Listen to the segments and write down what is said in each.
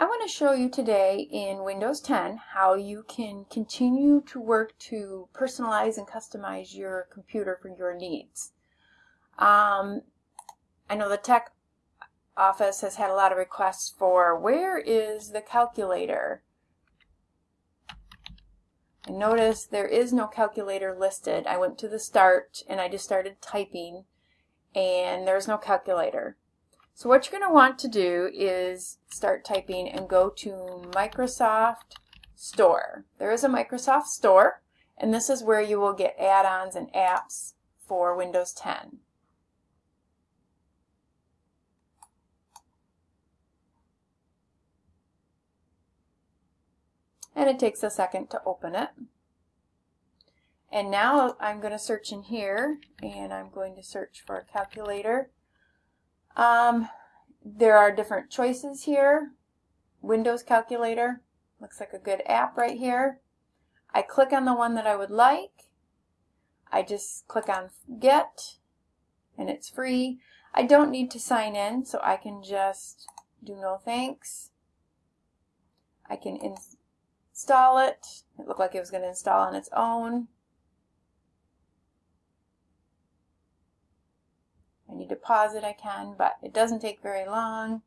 I want to show you today in Windows 10 how you can continue to work to personalize and customize your computer for your needs. Um, I know the tech office has had a lot of requests for where is the calculator? And notice there is no calculator listed. I went to the start and I just started typing and there's no calculator. So what you're going to want to do is start typing and go to Microsoft Store. There is a Microsoft Store and this is where you will get add-ons and apps for Windows 10. And it takes a second to open it. And now I'm going to search in here and I'm going to search for a calculator. Um, there are different choices here. Windows Calculator looks like a good app right here. I click on the one that I would like. I just click on Get and it's free. I don't need to sign in so I can just do no thanks. I can install it. It looked like it was going to install on its own. Need to pause it, I can, but it doesn't take very long.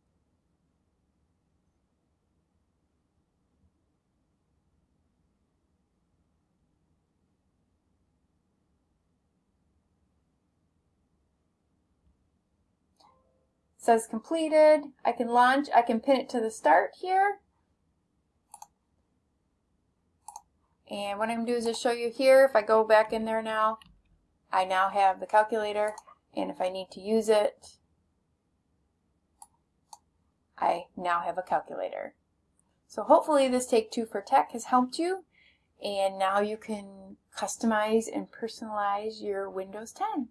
says completed. I can launch. I can pin it to the start here. And what I'm going to do is just show you here, if I go back in there now, I now have the calculator and if I need to use it, I now have a calculator. So hopefully this Take Two for Tech has helped you and now you can customize and personalize your Windows 10.